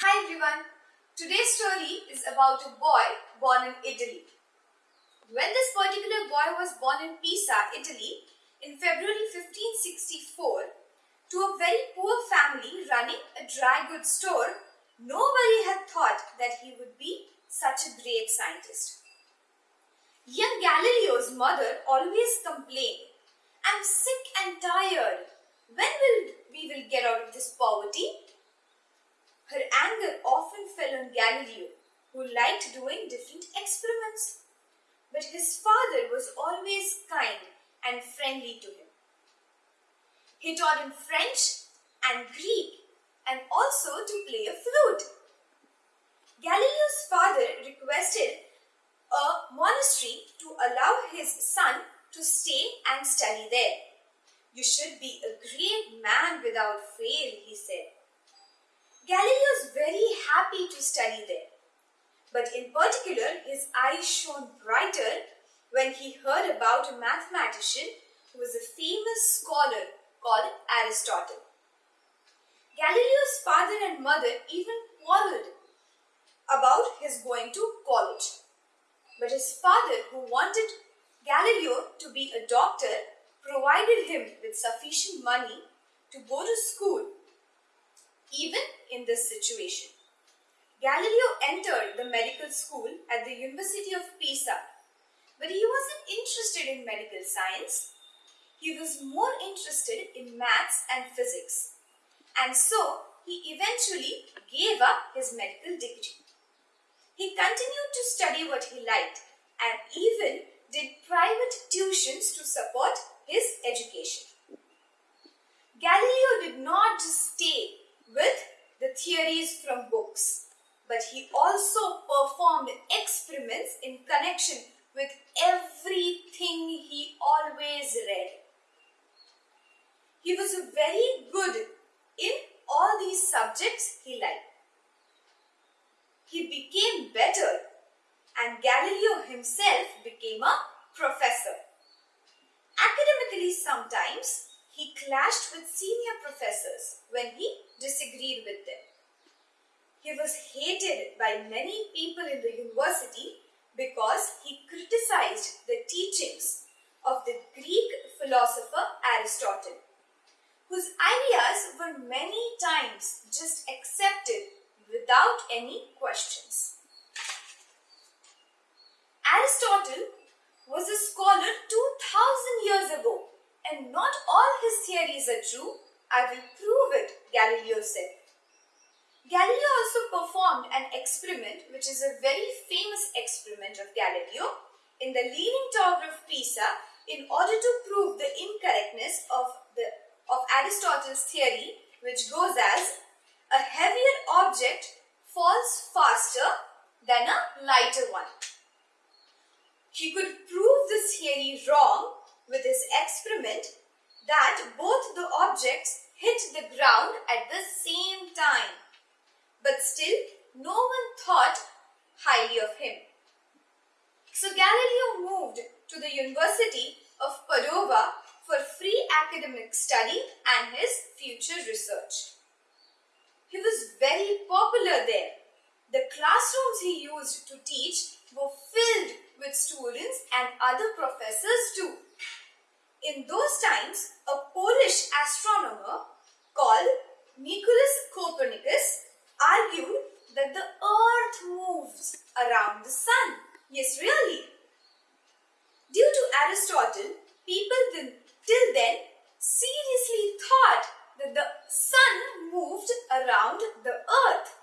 Hi everyone. Today's story is about a boy born in Italy. When this particular boy was born in Pisa, Italy, in February 1564, to a very poor family running a dry goods store, nobody had thought that he would be such a great scientist. Young Galileo's mother always complained, I'm sick and tired. When will we will get out of this poverty? Her anger often fell on Galileo, who liked doing different experiments. But his father was always kind and friendly to him. He taught him French and Greek and also to play a flute. Galileo's father requested a monastery to allow his son to stay and study there. You should be a great man without fail, he said. Galileo was very happy to study there. But in particular, his eyes shone brighter when he heard about a mathematician who was a famous scholar called Aristotle. Galileo's father and mother even quarreled about his going to college. But his father, who wanted Galileo to be a doctor, provided him with sufficient money to go to school, even in this situation. Galileo entered the medical school at the University of Pisa, but he wasn't interested in medical science he was more interested in maths and physics. And so he eventually gave up his medical degree. He continued to study what he liked and even did private tuitions to support his education. Galileo did not just stay with the theories from books, but he also performed experiments in connection with everything he always read. He was very good in all these subjects he liked. He became better and Galileo himself became a professor. Academically, sometimes he clashed with senior professors when he disagreed with them. He was hated by many people in the university because he criticized the teachings of the Greek philosopher Aristotle whose ideas were many times just accepted without any questions. Aristotle was a scholar 2000 years ago and not all his theories are true. I will prove it, Galileo said. Galileo also performed an experiment which is a very famous experiment of Galileo in the Leaning Tower of Pisa in order to prove the incorrectness of the of Aristotle's theory which goes as a heavier object falls faster than a lighter one. He could prove this theory wrong with his experiment that both the objects hit the ground at the same time. But still, no one thought highly of him. So Galileo moved to the University of Padova for free academic study and his future research. He was very popular there. The classrooms he used to teach were filled with students and other professors too. In those times, a Polish astronomer called Nicolaus Copernicus argued that the earth moves around the sun. Yes, really. Due to Aristotle, people then till then seriously thought that the sun moved around the earth.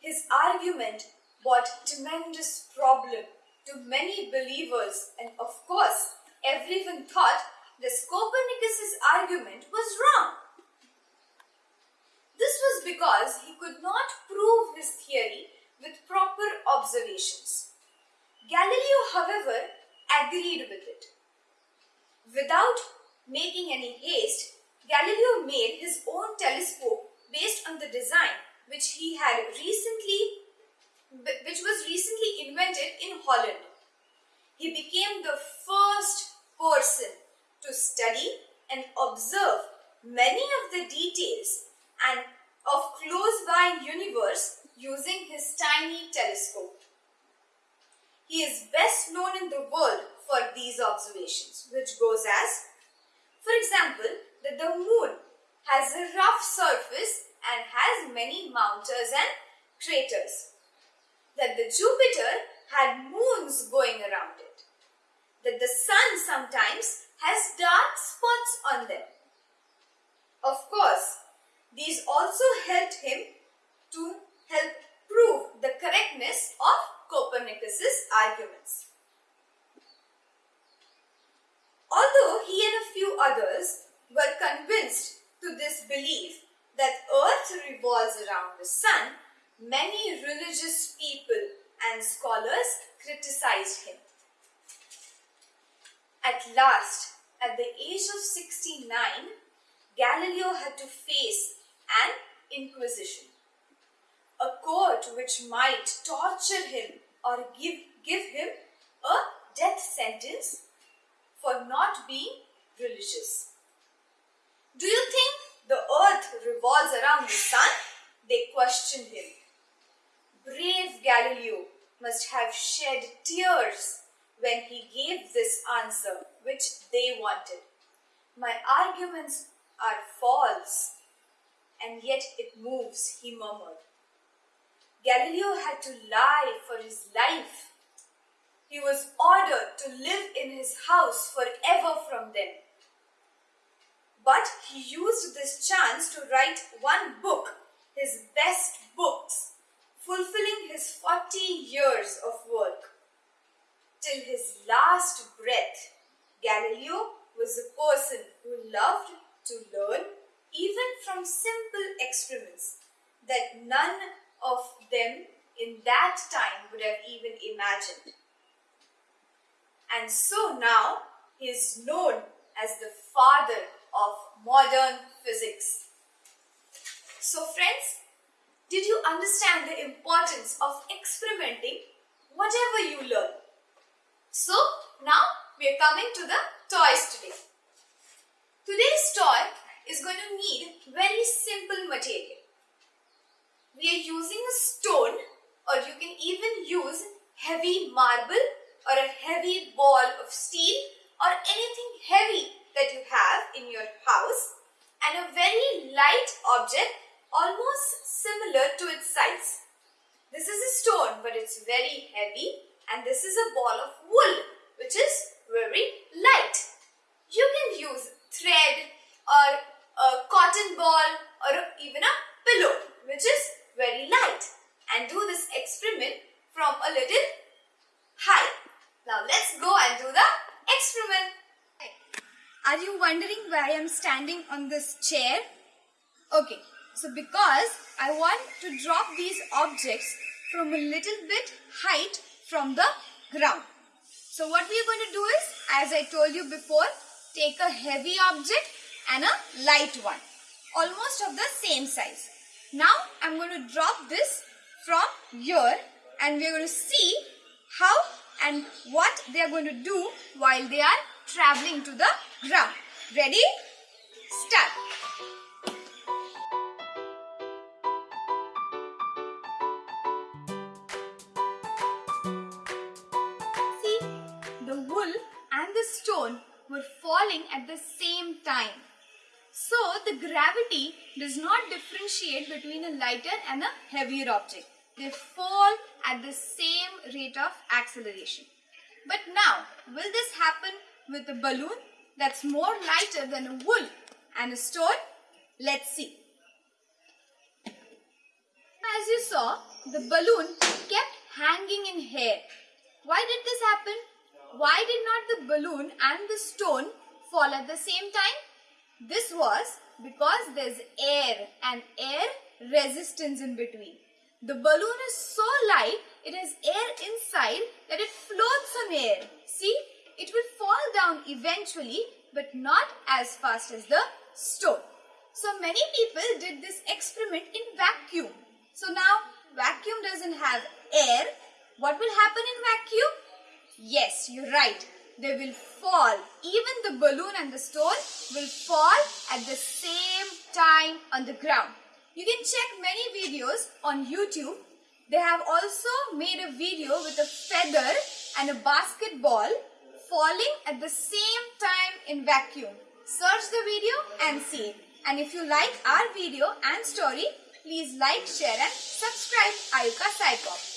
His argument brought tremendous problem to many believers and of course everyone thought that Copernicus's argument was wrong. This was because he could not prove his theory with proper observations. Galileo, however, agreed with it. Without making any haste, Galileo made his own telescope based on the design which he had recently which was recently invented in Holland. He became the first person to study and observe many of the details and of close by universe using his tiny telescope. He is best known in the world for these observations, which goes as, for example, that the moon has a rough surface and has many mountains and craters. That the Jupiter had moons going around it. That the sun sometimes has dark spots on them. Of course, these also helped him to help prove the correctness of Copernicus's arguments. Although he and a few others were convinced to this belief that earth revolves around the sun, many religious people and scholars criticized him. At last, at the age of 69, Galileo had to face an inquisition, a court which might torture him or give, give him a death sentence for not being religious. Do you think the earth revolves around the sun? They questioned him. Brave Galileo must have shed tears when he gave this answer which they wanted. My arguments are false, and yet it moves, he murmured. Galileo had to lie for his life. He was ordered to live in his house forever from then. But he used this chance to write one book, his best books, fulfilling his 40 years of. Till his last breath, Galileo was a person who loved to learn even from simple experiments that none of them in that time would have even imagined. And so now he is known as the father of modern physics. So friends, did you understand the importance of experimenting whatever you learn? So now we are coming to the toys today. Today's toy is going to need very simple material. We are using a stone or you can even use heavy marble or a heavy ball of steel or anything heavy that you have in your house and a very light object almost similar to its size. This is a stone but it's very heavy and this is a ball of wool which is very light. You can use thread or a cotton ball or even a pillow which is very light and do this experiment from a little high. Now let's go and do the experiment. Are you wondering why I am standing on this chair? Okay, so because I want to drop these objects from a little bit height from the ground. So what we are going to do is, as I told you before, take a heavy object and a light one, almost of the same size. Now I'm going to drop this from here and we are going to see how and what they are going to do while they are traveling to the ground. Ready? Start. Falling at the same time. So, the gravity does not differentiate between a lighter and a heavier object. They fall at the same rate of acceleration. But now, will this happen with a balloon that's more lighter than a wool and a stone? Let's see. As you saw, the balloon kept hanging in air. Why did this happen? Why did not the balloon and the stone fall at the same time? This was because there's air and air resistance in between. The balloon is so light, it has air inside that it floats on air. See, it will fall down eventually but not as fast as the stone. So many people did this experiment in vacuum. So now vacuum doesn't have air. What will happen in vacuum? Yes, you're right. They will fall. Even the balloon and the stone will fall at the same time on the ground. You can check many videos on YouTube. They have also made a video with a feather and a basketball falling at the same time in vacuum. Search the video and see. And if you like our video and story, please like, share and subscribe Ayuka Psycho.